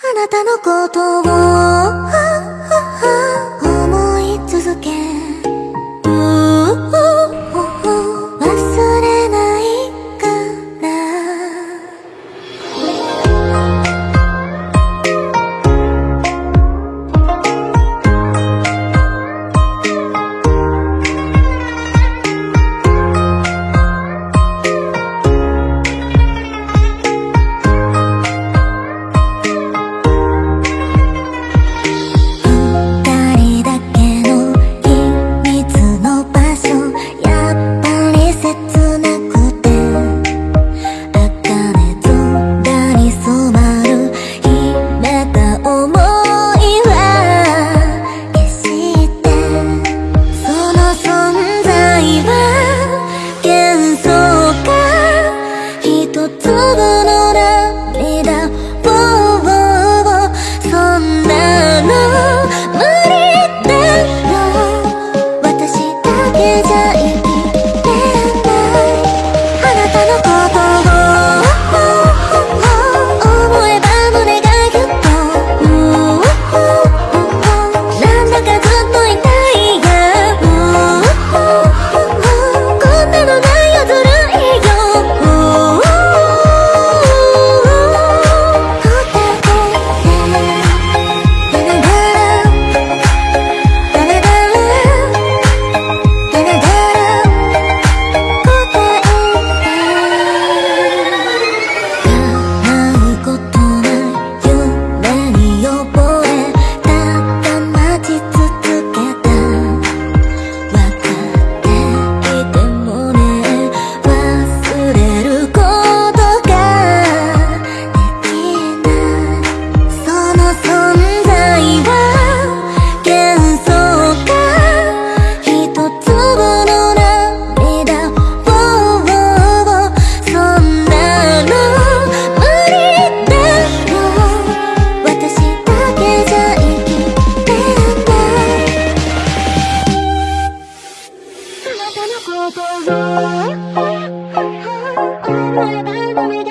あなたのことを。Oh, my